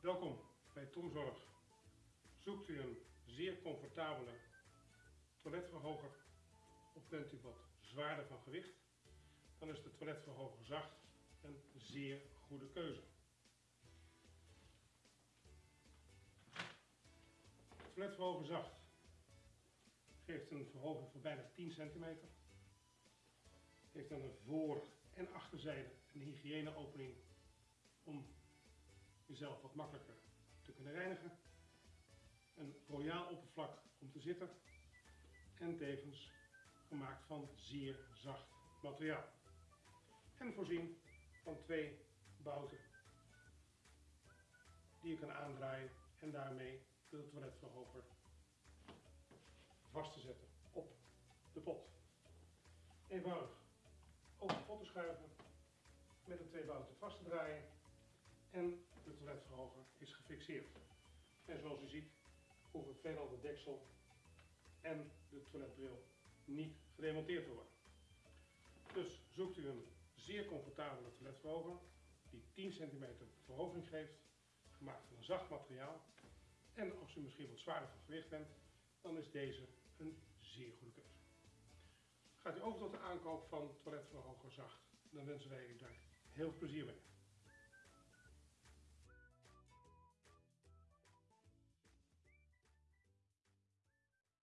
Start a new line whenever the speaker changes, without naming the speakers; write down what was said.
Welkom bij Tomzorg. Zoekt u een zeer comfortabele toiletverhoger of bent u wat zwaarder van gewicht? Dan is de toiletverhoger zacht een zeer goede keuze. Toiletverhoger zacht geeft een verhoging van bijna 10 centimeter. Heeft aan de voor- en achterzijde een hygiëneopening jezelf wat makkelijker te kunnen reinigen. Een royaal oppervlak om te zitten en tevens gemaakt van zeer zacht materiaal. En voorzien van twee bouten die je kan aandraaien en daarmee de toiletverhoger vast te zetten op de pot. Eenvoudig over de pot te schuiven, met de twee bouten vast te draaien en de toiletverhoger is gefixeerd. En zoals u ziet hoeven veelal de deksel en de toiletbril niet gedemonteerd te worden. Dus zoekt u een zeer comfortabele toiletverhoger die 10 cm verhoging geeft, gemaakt van een zacht materiaal. En als u misschien wat zwaarder van gewicht bent, dan is deze een zeer goede keuze. Gaat u over tot de aankoop van toiletverhoger zacht, dan wensen wij u daar heel veel plezier mee.